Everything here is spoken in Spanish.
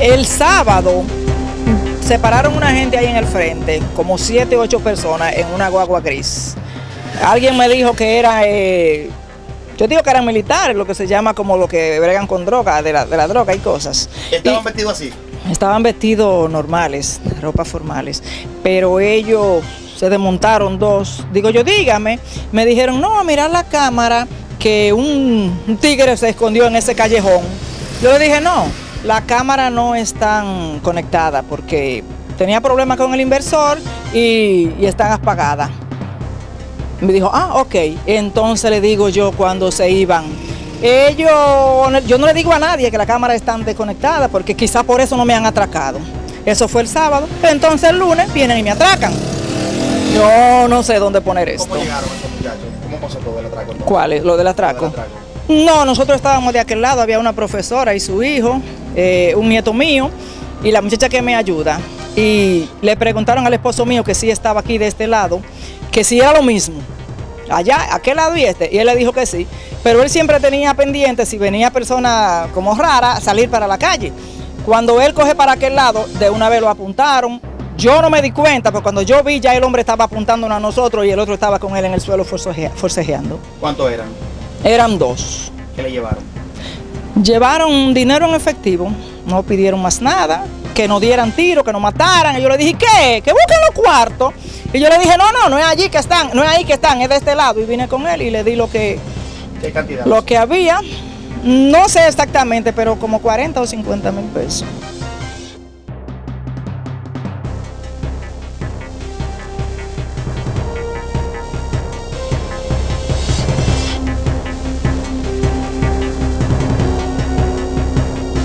El sábado separaron una gente ahí en el frente, como siete o ocho personas en una guagua gris. Alguien me dijo que era, eh, yo digo que eran militares, lo que se llama como lo que bregan con droga, de la, de la droga y cosas. ¿Estaban Y- vestidos así? Estaban vestidos normales, ropas formales, pero ellos se desmontaron dos. Digo yo, dígame, me dijeron, no, a mirar la cámara, que un, un tigre se escondió en ese callejón. Yo le dije, no, la cámara no están conectada porque tenía problemas con el inversor y, y están apagadas. Me dijo, ah, ok. Entonces le digo yo cuando se iban. Ellos, yo no le digo a nadie que la cámara están desconectada porque quizá por eso no me han atracado. Eso fue el sábado. Entonces el lunes vienen y me atracan. Yo no sé dónde poner esto. ¿Cómo llegaron estos muchachos? ¿Cómo pasó todo el atraco? entonces? ¿Cuál es? Lo del atraco. Lo del atraco. No, nosotros estábamos de aquel lado, había una profesora y su hijo, eh, un nieto mío y la muchacha que me ayuda. Y le preguntaron al esposo mío que sí estaba aquí de este lado, que sí era lo mismo. Allá, aquel lado y este. Y él le dijo que sí. Pero él siempre tenía pendiente, si venía persona como rara, salir para la calle. Cuando él coge para aquel lado, de una vez lo apuntaron. Yo no me di cuenta, porque cuando yo vi ya el hombre estaba apuntándonos a nosotros y el otro estaba con él en el suelo forcejea- forcejeando. ¿Cuántos eran? Eran dos. ¿Qué le llevaron? Llevaron dinero en efectivo, no pidieron más nada, que nos dieran tiro, que nos mataran. Y yo le dije, ¿qué? Que busquen los cuartos. Y yo le dije, no, no, no es allí que están, no es ahí que están, es de este lado. Y vine con él y le di lo que, ¿Qué cantidad? lo que había. No sé exactamente, pero como 40 o 50 mil pesos.